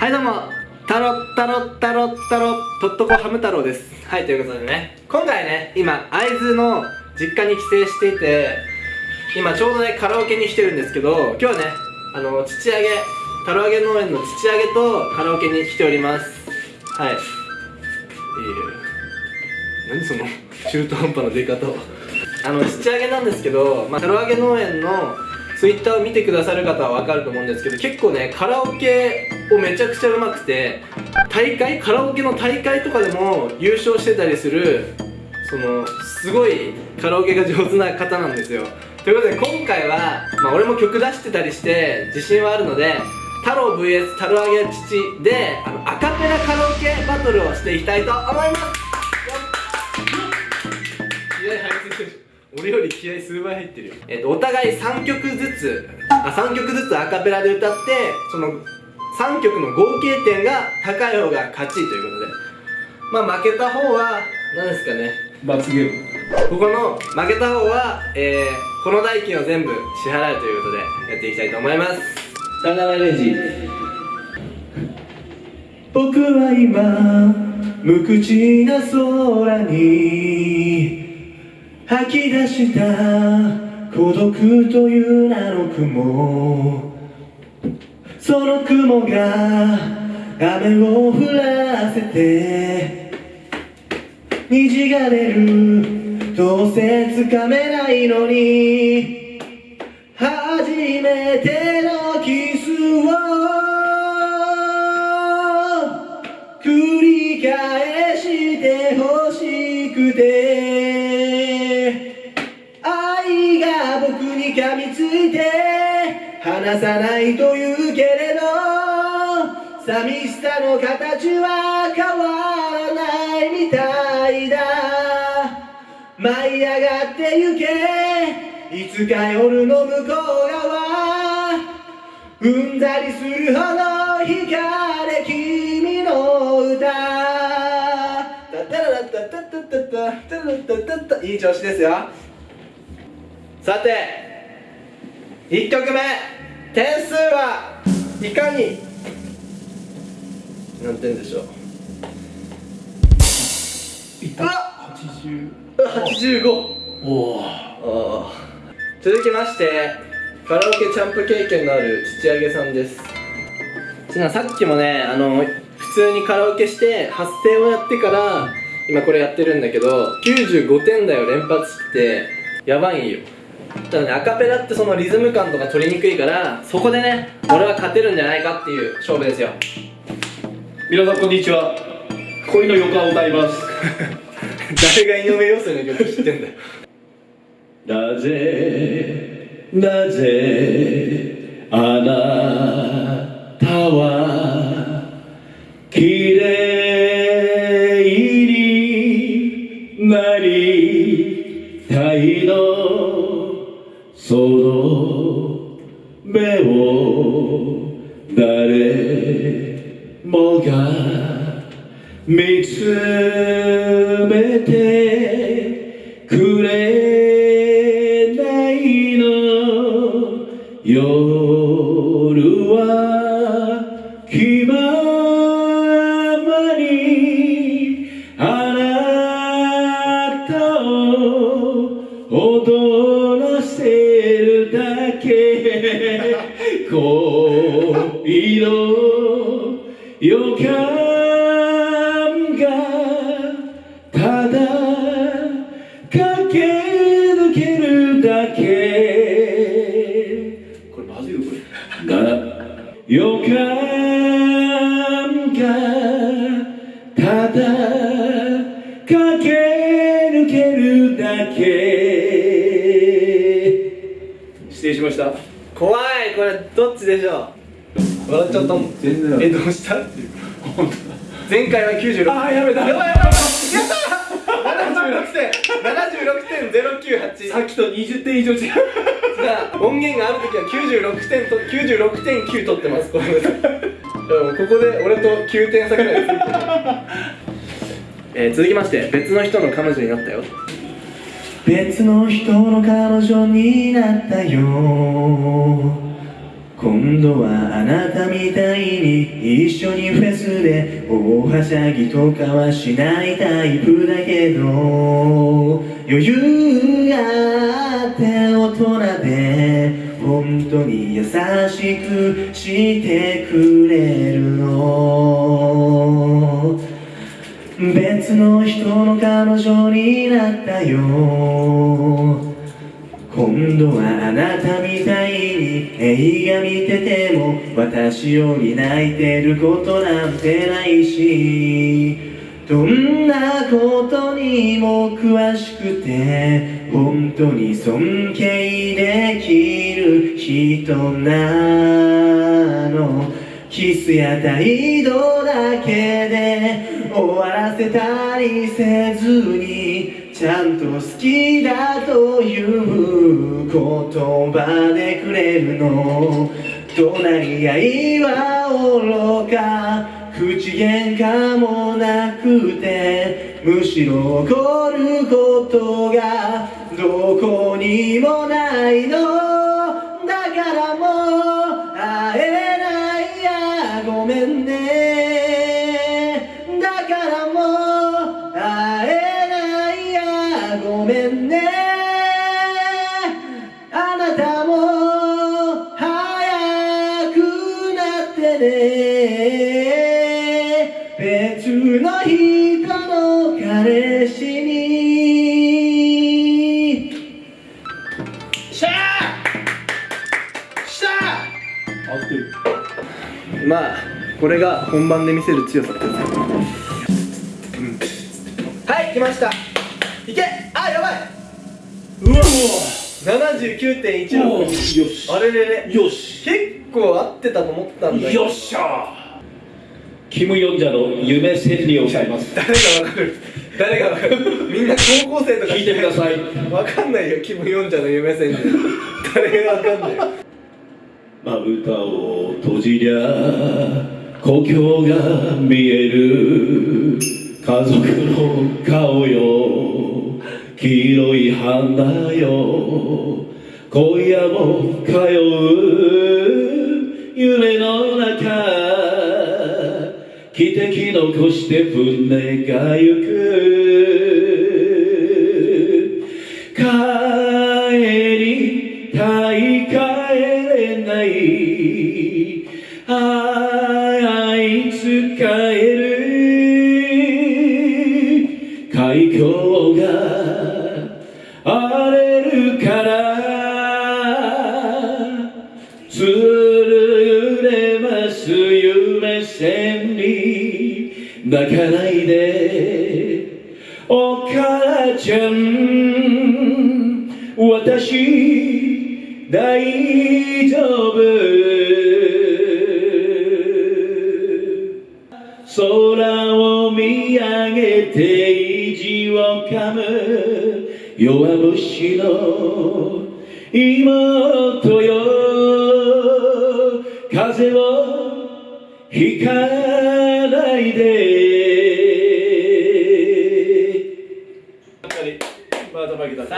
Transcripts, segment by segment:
はいどうも。タロッタロッタロッタロとっとこハム太郎です。はいということでね。今回ね今会津の実家に帰省していて今ちょうどねカラオケに来てるんですけど今日はねあの土揚げタロ揚げ農園の土揚げとカラオケに来ております。はい。いい何その中途半端な出方。あの土揚げなんですけど、まあ、タロ揚げ農園のツイッターを見てくださる方は分かると思うんですけど結構ねカラオケをめちゃくちゃうまくて大会カラオケの大会とかでも優勝してたりするそのすごいカラオケが上手な方なんですよ。ということで今回は、まあ、俺も曲出してたりして自信はあるので太郎 VS 太郎揚げ父であのアカペラカラオケバトルをしていきたいと思います。気合入ってる。俺より気合数倍入ってるよ、えっと、お互い3曲ずつあ3曲ずつアカペラで歌ってその3曲の合計点が高い方が勝ちということで。まあ負けた方は何ですかね。罰ゲーム。ここの負けた方は、えー、この代金を全部支払うということでやっていきたいと思います。さよならレジ僕は今無口な空に吐き出した孤独という名の雲その雲が雨を降らせて虹が出る。どうせつかめないのに。初めてのキスを。繰り返してほしくて。愛が僕に噛みついて離さないというけれど寂しさの形は変わらないみたいだ。舞い上がってゆけいつか夜の向こう側。うんざりするほど光れ君の歌。いい調子ですよさて1曲目点数はいかに何点でしょう。うわ。80 85おお続きましてカラオケチャンプ経験のある土揚げさんです。ちなさっきもねあの普通にカラオケして発声をやってから今これやってるんだけど95点台を連発して。やばいんよただねアカペラってそのリズム感とか取りにくいからそこでね俺は勝てるんじゃないかっていう勝負ですよ。皆さんこんにちは。恋の予感を歌います。誰が井上陽水の曲知ってんだよ。なぜなぜあなたは感がただ駆け抜けるだけ。失礼しました。怖いこれどっちでしょう？笑っちゃったもん全然。えどうした？っていう前回は96あーやめた。やばいやばいやった76点76点098さっきと20点以上違う。じゃあ音源がある時は96点と96.9取ってます。これでもここで俺と9点差ぐらいついてる、えー続きまして別の人の彼女になったよ。別の人の彼女になったよ。今度はあなたみたいに一緒にフェスで大はしゃぎとかはしないタイプだけど。余裕本当に優しくしてくれるの。別の人の彼女になったよ。今度はあなたみたいに映画見てても私より泣いてることなんてないし。どんなことにも詳しくて本当に尊敬できる人なの。キスや態度だけで終わらせたりせずにちゃんと好きだという言葉でくれるの。隣り合いは愚か。口喧嘩もなくてむしろ怒ることがどこにもないの。だからもう会えないや。ごめんね。だからもう会えないや。ごめんね。あなたも早くなってね。別の人の彼氏に。しゃーしゃー合ってるまあこれが本番で見せる強さってやつはい来ました。いけ。あやばい。うわ79.16よし。あれれれ。よし。結構合ってたと思ったんだけどよっしゃキム・ヨンジャの夢千里を歌います。誰がわかる？誰がわかる？みんな高校生とか。聞いてください。わかんないよキム・ヨンジャの夢戦士誰がわかんない？よまぶたを閉じりゃ故郷が見える家族の顔よ。黄色い花よ。今夜も通う夢の中汽笛残して船が行く。帰りたい帰れない。あいつ帰る。海峡が荒れるから。泣かないで。お母ちゃん私大丈夫。空を見上げて意地を噛む。弱虫の妹よ。風をひかないで。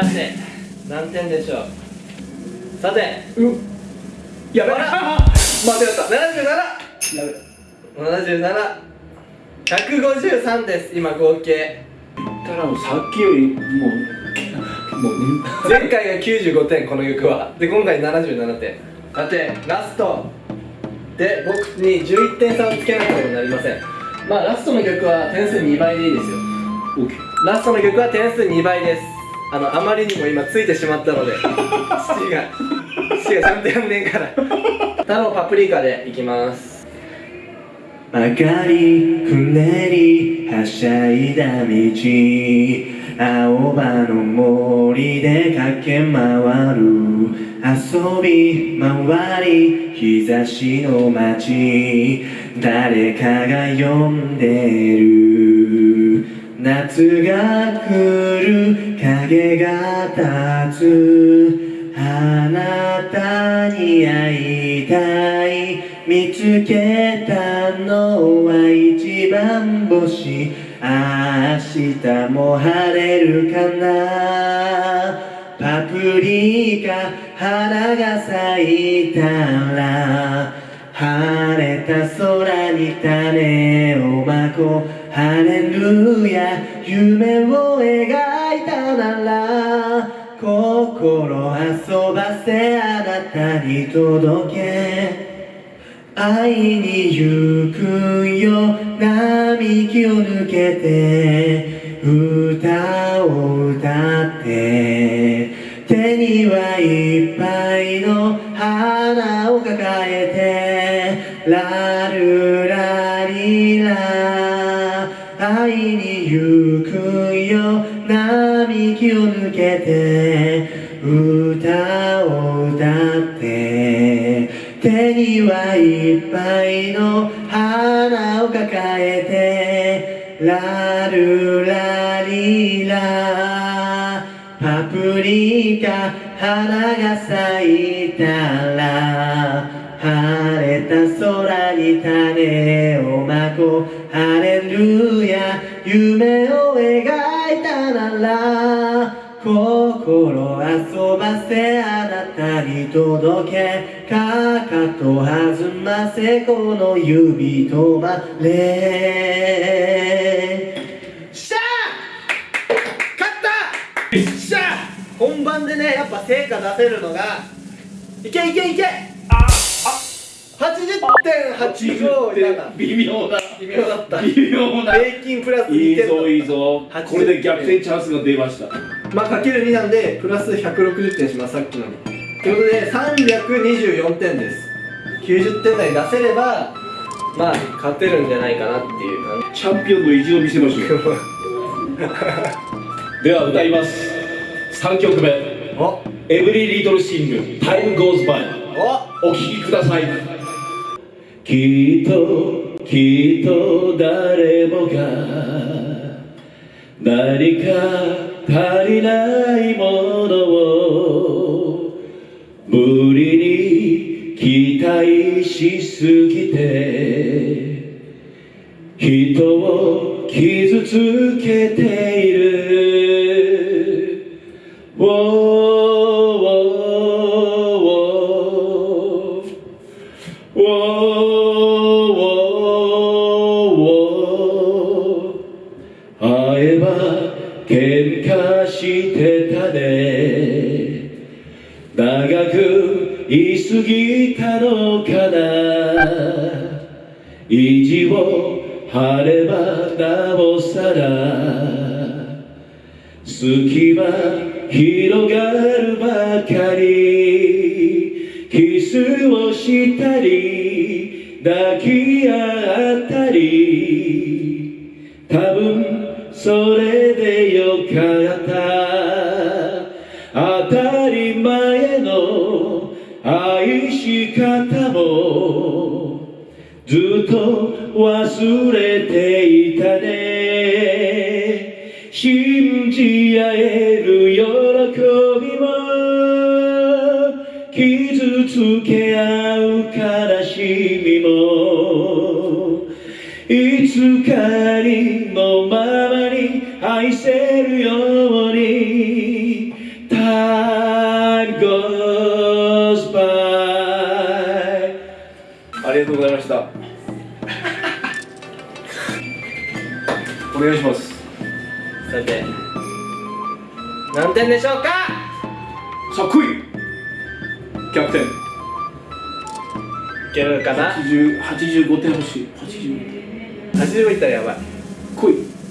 ートマギさて何点でしょう？さて。やべ。間違った。77やべ。77 153です。今合計。たらもうさっきよりもうもううん前回が95点この曲は。で今回77点。さてラスト。で僕に11点差をつけなければなりません。まあラストの曲は点数2倍でいいですよ。ラストの曲は点数2倍ですあのあまりにも今ついてしまったので 父が父がちゃんとやんねえから。太郎パプリカでいきます。明かりくねりはしゃいだ道。青葉の森で駆け回る。遊び回り日差しの街。誰かが呼んでる夏が来る影が立つ。あなたに会いたい。見つけたのは一番星。明日も晴れるかな。パプリカ花が咲いたら。晴れた空に種をまこう。ハレルヤ夢を描いたなら心遊ばせあなたに届け。愛に行くよ並木を抜けて歌を歌って。いっぱいの花を抱えてラルラリラパプリカ花が咲いたら晴れた空に種をまこう。ハレル遊ばせあなたに届けかかと弾ませこの指止まれ。しゃー！勝った！しゃー！本番でねやっぱ成果出せるのがいけいけいけ！80.857微妙だ微妙だった微妙な平均プラスい2点いぞいいぞ。80これで逆転チャンスが出ました。まあかける2なんでプラス160点しますさっきのに。ということで324点です。90点台出せればまあ勝てるんじゃないかなっていう感チャンピオンの意地を見せましょうじ では歌います。3曲目。お「エブリリトルシング Time Goes By」お。お聴きくださいきっときっと誰もが何か足りないものを無理に期待しすぎて人を傷つけて喧嘩してたね。長く言い過ぎたのかな。意地を張ればなおさら。隙間広がるばかり。キスをしたり抱き合ったり。多分それでよかった。当たり前の愛し方もずっと忘れていたね。信じ合える喜びも傷つけ合う悲しみもいつかにのままに愛せるように Time goes by ありがとうございました。お願いします。さて何点でしょうか？さあ来いキャプテンいけるかな80 85点欲しい80 80いたらやばい。来い。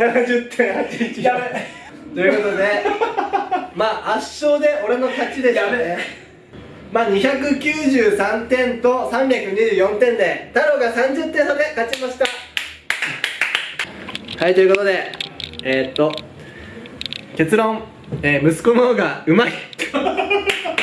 やべ。ということでまあ圧勝で俺の勝ちでしたね。まあ293点と324点で太郎が30点差で勝ちました。はいということでえー、っと結論、えー、息子の方がうまい。